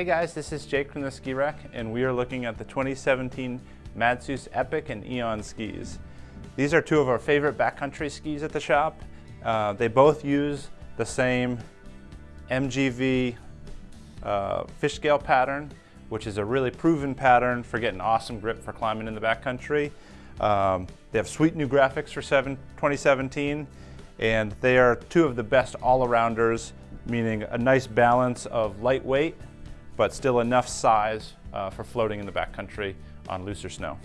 Hey guys, this is Jake from the Ski Rack, and we are looking at the 2017 Madshus Epic and Eon skis. These are two of our favorite backcountry skis at the shop. Uh, they both use the same MGV uh, fish scale pattern, which is a really proven pattern for getting awesome grip for climbing in the backcountry. Um, they have sweet new graphics for 7, 2017, and they are two of the best all-arounders, meaning a nice balance of lightweight but still enough size uh, for floating in the backcountry on looser snow.